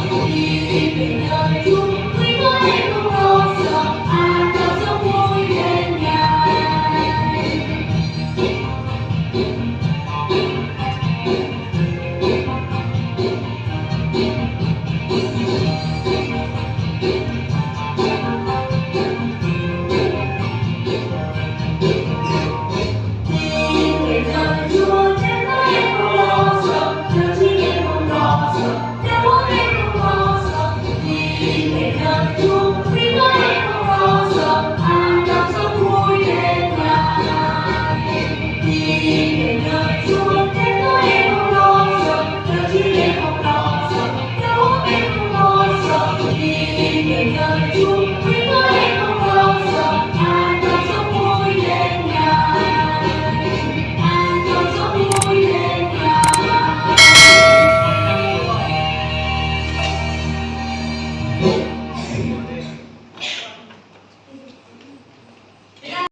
you. Chúa